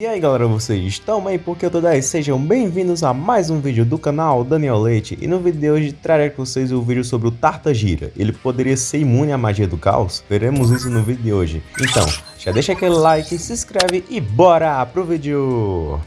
E aí galera, vocês estão bem? Porque eu tô daí, sejam bem-vindos a mais um vídeo do canal Daniel Leite E no vídeo de hoje trarei com vocês o vídeo sobre o Tartagira Ele poderia ser imune à magia do caos? Veremos isso no vídeo de hoje Então, já deixa aquele like, se inscreve e bora pro vídeo!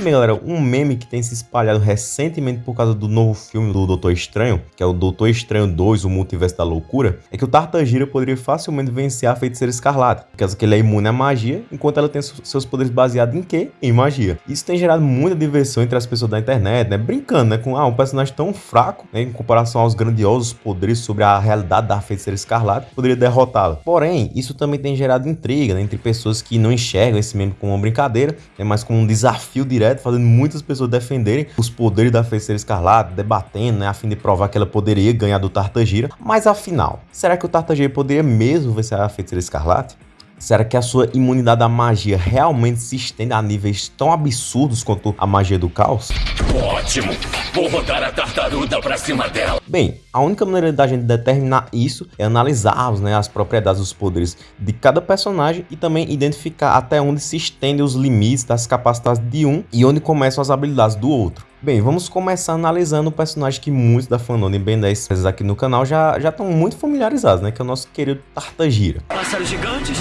Bem galera, um meme que tem se espalhado recentemente por causa do novo filme do Doutor Estranho, que é o Doutor Estranho 2, o Multiverso da Loucura, é que o Tartagira poderia facilmente vencer a Feiticeira Escarlate, por causa que ele é imune à magia, enquanto ela tem seus poderes baseados em quê? Em magia. Isso tem gerado muita diversão entre as pessoas da internet, né? Brincando, né? Com ah, um personagem tão fraco, né? Em comparação aos grandiosos poderes sobre a realidade da Feiticeira Escarlate, poderia derrotá-la. Porém, isso também tem gerado intriga né? entre pessoas que não enxergam esse meme como uma brincadeira, é mais como um desafio direto fazendo muitas pessoas defenderem os poderes da Feiticeira Escarlate, debatendo, né, a fim de provar que ela poderia ganhar do Tartagira. Mas afinal, será que o Tartagira poderia mesmo vencer a Feiticeira Escarlate? Será que a sua imunidade à magia realmente se estende a níveis tão absurdos quanto a magia do caos? Ótimo! Vou rodar a tartaruga pra cima dela! Bem, a única maneira da gente determinar isso é analisar né, as propriedades dos poderes de cada personagem e também identificar até onde se estendem os limites das capacidades de um e onde começam as habilidades do outro. Bem, vamos começar analisando o personagem que muitos da fandom de Ben 10 aqui no canal já estão muito familiarizados, né? Que é o nosso querido Tartagira. Pássaros gigantes,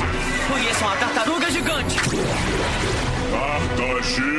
conheçam a tartaruga gigante! Tartagira!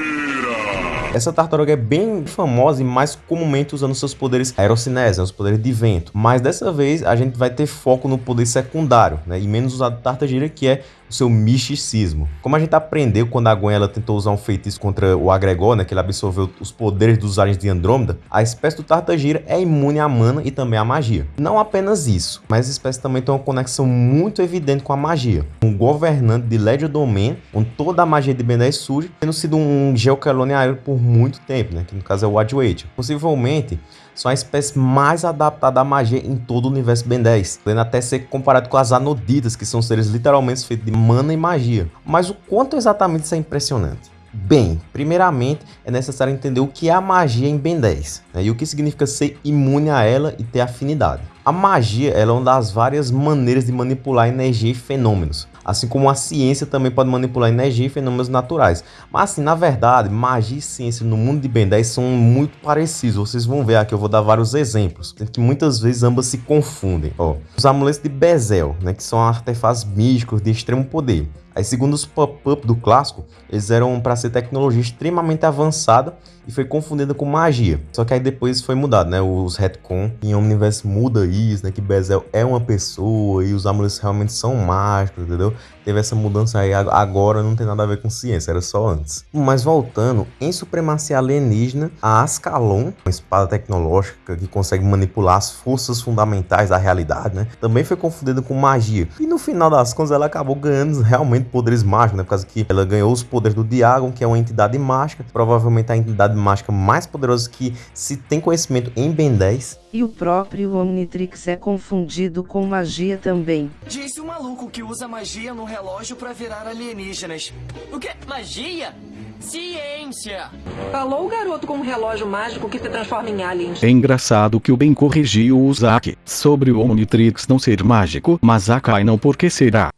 Essa tartaruga é bem famosa e mais comumente usando seus poderes aerocinese, né, os poderes de vento. Mas dessa vez a gente vai ter foco no poder secundário, né, e menos usado tartagira, que é o seu misticismo. Como a gente aprendeu quando a Gwen ela tentou usar um feitiço contra o Agregor, né, que ele absorveu os poderes dos aliens de Andrômeda, a espécie do Tartagira é imune à mana e também à magia. Não apenas isso, mas a espécie também tem uma conexão muito evidente com a magia. Um governante de Legio Domain, onde toda a magia de Ben 10 surge, tendo sido um geocalone aéreo por muito tempo, né, que no caso é o Adwaiter. Possivelmente, são a espécie mais adaptada à magia em todo o universo Ben 10, podendo até ser comparado com as Anoditas, que são seres literalmente feitos de mana e magia. Mas o quanto exatamente isso é impressionante? Bem, primeiramente é necessário entender o que é a magia em Ben 10 né, e o que significa ser imune a ela e ter afinidade. A magia é uma das várias maneiras de manipular energia e fenômenos, assim como a ciência também pode manipular energia e fenômenos naturais. Mas assim, na verdade, magia e ciência no mundo de Ben 10 são muito parecidos, vocês vão ver aqui, eu vou dar vários exemplos, sendo que muitas vezes ambas se confundem. Ó, os amuletos de Bezel, né, que são artefatos místicos de extremo poder. Aí, segundo os pop-up do clássico, eles eram para ser tecnologia extremamente avançada e foi confundida com magia. Só que aí depois foi mudado, né? Os retcon em Omniverse muda isso, né? Que Bezel é uma pessoa e os amuletos realmente são mágicos, entendeu? Teve essa mudança aí, agora não tem nada a ver com ciência, era só antes. Mas voltando, em Supremacia Alienígena, a Ascalon, uma espada tecnológica que consegue manipular as forças fundamentais da realidade, né? Também foi confundida com magia. E no final das contas ela acabou ganhando realmente poderes mágicos, né? Por causa que ela ganhou os poderes do Diagon, que é uma entidade mágica, provavelmente a entidade mágica mais poderosa que se tem conhecimento em Ben 10. E o próprio Omnitrix é confundido com magia também. Disse o maluco que usa magia no relógio pra virar alienígenas. O quê? Magia? Ciência! Falou o garoto com um relógio mágico que te transforma em aliens. É engraçado que o Ben corrigiu o Zack sobre o Omnitrix não ser mágico, mas a Kai não porque será.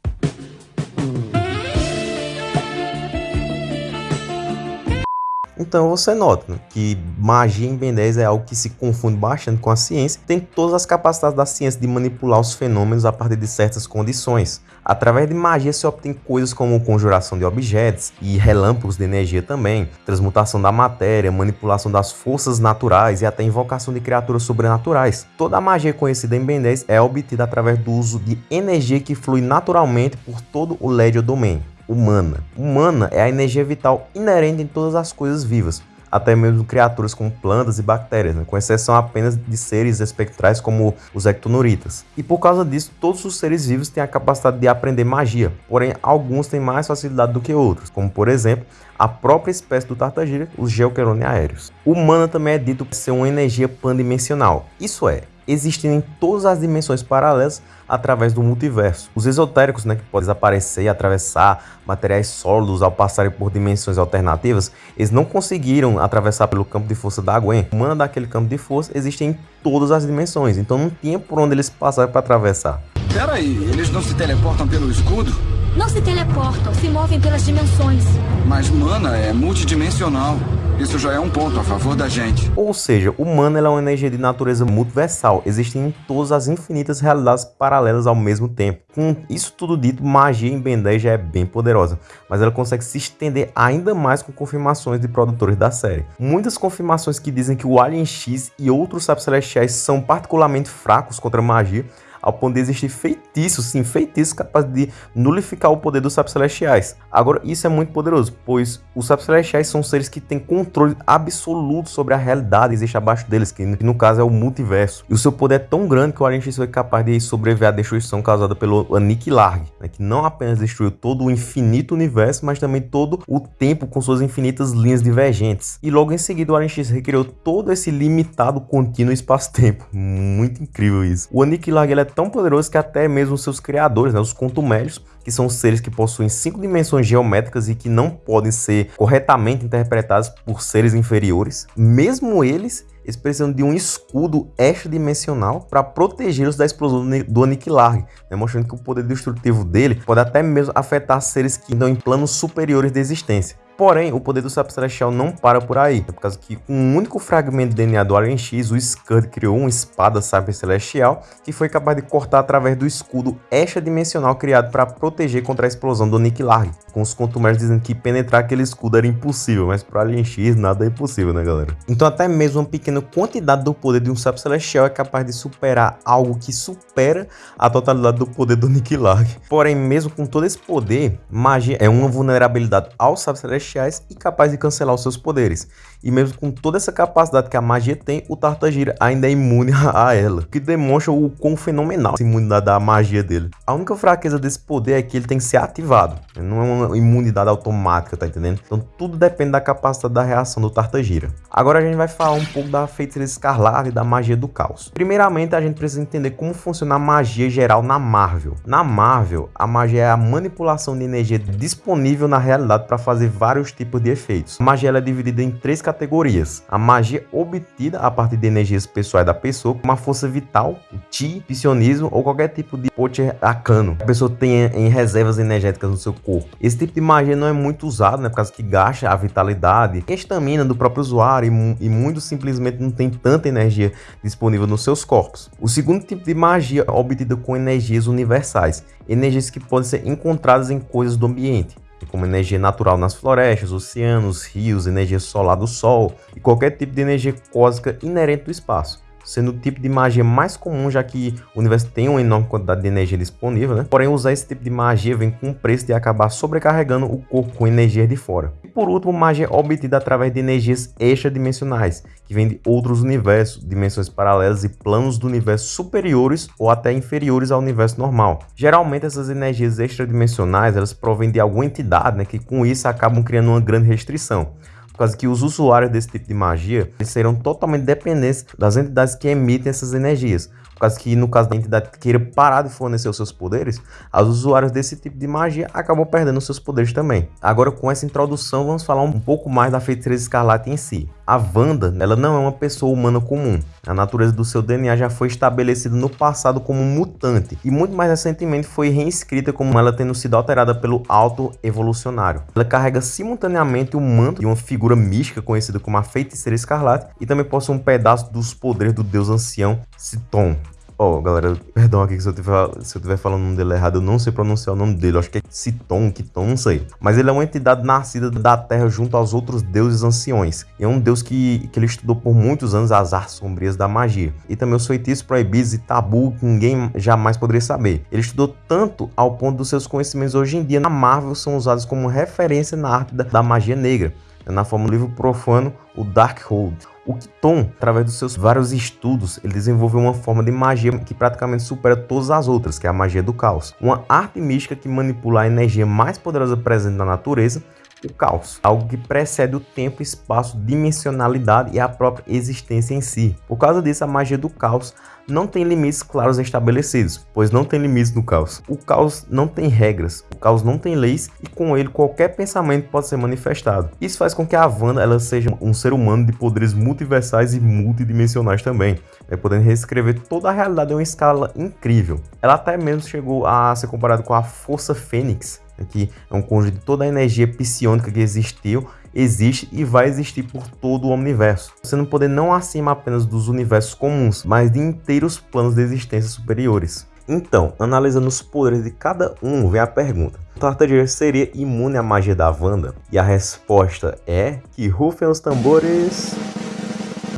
Então você nota né, que magia em Ben 10 é algo que se confunde bastante com a ciência, tem todas as capacidades da ciência de manipular os fenômenos a partir de certas condições. Através de magia se obtém coisas como conjuração de objetos e relâmpagos de energia também, transmutação da matéria, manipulação das forças naturais e até invocação de criaturas sobrenaturais. Toda a magia conhecida em Ben 10 é obtida através do uso de energia que flui naturalmente por todo o Legio Domain humana. Humana é a energia vital inerente em todas as coisas vivas, até mesmo criaturas como plantas e bactérias, né? com exceção apenas de seres espectrais como os ectonuritas. E por causa disso, todos os seres vivos têm a capacidade de aprender magia, porém alguns têm mais facilidade do que outros, como por exemplo a própria espécie do tartagira, os geoquerone aéreos. Humana também é dito ser uma energia pandimensional, isso é, existindo em todas as dimensões paralelas através do multiverso. Os esotéricos, né, que podem desaparecer e atravessar materiais sólidos ao passarem por dimensões alternativas, eles não conseguiram atravessar pelo campo de força da Gwen. O mana daquele campo de força existe em todas as dimensões, então não tinha por onde eles passarem para atravessar. Peraí, eles não se teleportam pelo escudo? Não se teleportam, se movem pelas dimensões. Mas mana é multidimensional. Isso já é um ponto a favor da gente. Ou seja, o mana é uma energia de natureza multiversal, existem em todas as infinitas realidades paralelas ao mesmo tempo. Com isso tudo dito, magia em Ben 10 já é bem poderosa, mas ela consegue se estender ainda mais com confirmações de produtores da série. Muitas confirmações que dizem que o Alien X e outros sábios celestiais são particularmente fracos contra magia, ao ponto de existir feitiços, sim, feitiços capazes de nulificar o poder dos sapos celestiais. Agora, isso é muito poderoso, pois os sapos celestiais são seres que têm controle absoluto sobre a realidade que existe abaixo deles, que no caso é o multiverso. E o seu poder é tão grande que o X foi capaz de sobreviver à destruição causada pelo Aniquilar, né, que não apenas destruiu todo o infinito universo, mas também todo o tempo com suas infinitas linhas divergentes. E logo em seguida o X recriou todo esse limitado contínuo espaço-tempo. Muito incrível isso. O Aniquilar ele é tão poderoso que até mesmo seus criadores, né, os contumélios, que são seres que possuem cinco dimensões geométricas e que não podem ser corretamente interpretados por seres inferiores, mesmo eles eles precisam de um escudo extradimensional para protegê-los da explosão do Aniquilar, demonstrando que o poder destrutivo dele pode até mesmo afetar seres que estão em planos superiores de existência. Porém, o poder do Sapo Celestial não para por aí, por causa que com um único fragmento de DNA do Alien X, o Scud criou uma espada Sapo Celestial que foi capaz de cortar através do escudo extradimensional criado para proteger contra a explosão do Nick Larg, com os contumers dizendo que penetrar aquele escudo era impossível, mas para Alien X nada é impossível, né galera? Então até mesmo uma pequena quantidade do poder de um Sapo Celestial é capaz de superar algo que supera a totalidade do poder do Nick Larg. Porém, mesmo com todo esse poder, magia é uma vulnerabilidade ao Sapo Celestial celestiais e capaz de cancelar os seus poderes. E mesmo com toda essa capacidade que a magia tem, o Tartagira ainda é imune a ela, o que demonstra o quão fenomenal a imunidade da magia dele. A única fraqueza desse poder é que ele tem que ser ativado, não é uma imunidade automática, tá entendendo? Então tudo depende da capacidade da reação do Tartagira. Agora a gente vai falar um pouco da feiticeira escarlate e da magia do caos. Primeiramente a gente precisa entender como funciona a magia geral na Marvel. Na Marvel, a magia é a manipulação de energia disponível na realidade para fazer vários tipos de efeitos. A magia é dividida em três categorias. A magia obtida a partir de energias pessoais da pessoa, como a força vital, o Ti, psionismo ou qualquer tipo de poder arcano. A pessoa tem em reservas energéticas no seu corpo. Esse tipo de magia não é muito usado, né, por causa que gasta a vitalidade a estamina do próprio usuário e, e muito simplesmente não tem tanta energia disponível nos seus corpos. O segundo tipo de magia é obtida com energias universais, energias que podem ser encontradas em coisas do ambiente como energia natural nas florestas, oceanos, rios, energia solar do Sol e qualquer tipo de energia cósmica inerente do espaço sendo o tipo de magia mais comum, já que o universo tem uma enorme quantidade de energia disponível, né? Porém, usar esse tipo de magia vem com o preço de acabar sobrecarregando o corpo com energia de fora. E por último, magia obtida através de energias extradimensionais, que vem de outros universos, dimensões paralelas e planos do universo superiores ou até inferiores ao universo normal. Geralmente, essas energias extradimensionais, elas provêm de alguma entidade, né, que com isso acabam criando uma grande restrição causa que os usuários desse tipo de magia serão totalmente dependentes das entidades que emitem essas energias. Por causa que, no caso da entidade que queira parar de fornecer os seus poderes, os usuários desse tipo de magia acabam perdendo seus poderes também. Agora, com essa introdução, vamos falar um pouco mais da Feiticeira Escarlate em si. A Wanda, ela não é uma pessoa humana comum. A natureza do seu DNA já foi estabelecida no passado como mutante e muito mais recentemente foi reescrita como ela tendo sido alterada pelo auto evolucionário. Ela carrega simultaneamente o manto de uma figura mística conhecida como a Feiticeira Escarlate e também possui um pedaço dos poderes do deus ancião Citon. Ó, oh, galera, perdão aqui se eu, tiver, se eu tiver falando o nome dele errado, eu não sei pronunciar o nome dele. Acho que é Citon, Kiton, não sei. Mas ele é uma entidade nascida da Terra junto aos outros deuses anciões. E é um deus que, que ele estudou por muitos anos as artes sombrias da magia. E também os feitiços proibidos e tabu que ninguém jamais poderia saber. Ele estudou tanto ao ponto dos seus conhecimentos hoje em dia na Marvel são usados como referência na arte da, da magia negra na forma do livro profano, o Darkhold. O Kiton, através dos seus vários estudos, ele desenvolveu uma forma de magia que praticamente supera todas as outras, que é a magia do caos. Uma arte mística que manipula a energia mais poderosa presente na natureza, o caos, algo que precede o tempo, espaço, dimensionalidade e a própria existência em si. Por causa disso, a magia do caos não tem limites claros estabelecidos, pois não tem limites no caos. O caos não tem regras, o caos não tem leis e com ele qualquer pensamento pode ser manifestado. Isso faz com que a Wanda ela seja um ser humano de poderes multiversais e multidimensionais também, né, podendo reescrever toda a realidade em uma escala incrível. Ela até mesmo chegou a ser comparada com a Força Fênix, né, que é um conjunto de toda a energia psionica que existiu existe e vai existir por todo o universo, sendo poder não acima apenas dos universos comuns, mas de inteiros planos de existência superiores. Então, analisando os poderes de cada um, vem a pergunta: o Tartaruga seria imune à magia da Wanda? E a resposta é que rufem os tambores.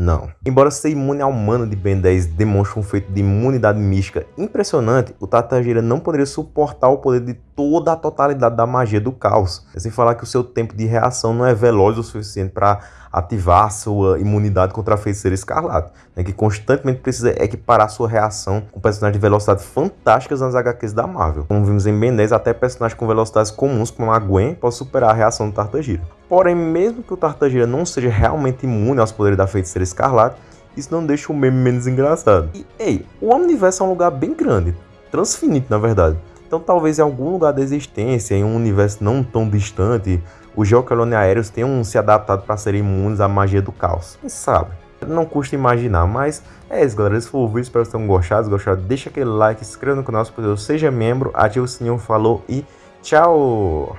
Não. Embora ser imune ao mana de Ben 10 demonstre um feito de imunidade mística impressionante, o Tartagira não poderia suportar o poder de toda a totalidade da magia do caos. É sem falar que o seu tempo de reação não é veloz o suficiente para ativar sua imunidade contra a feiticeira escarlate, né, que constantemente precisa equiparar sua reação com personagens de velocidade fantásticas nas HQs da Marvel. Como vimos em Ben 10, até personagens com velocidades comuns como a Gwen pode superar a reação do Tartagira. Porém, mesmo que o Tartagira não seja realmente imune aos poderes da feiticeira escarlate, isso não deixa o meme menos engraçado. E, ei, o universo é um lugar bem grande, transfinito na verdade. Então talvez em algum lugar da existência, em um universo não tão distante, os geocalones aéreos tenham se adaptado para serem imunes à magia do caos. Quem sabe? Não custa imaginar, mas é isso, galera. Esse foi o vídeo, espero que tenham gostado. Se gostaram, deixa aquele like, se inscreva no canal se possível, seja membro, ative o sininho, falou e tchau!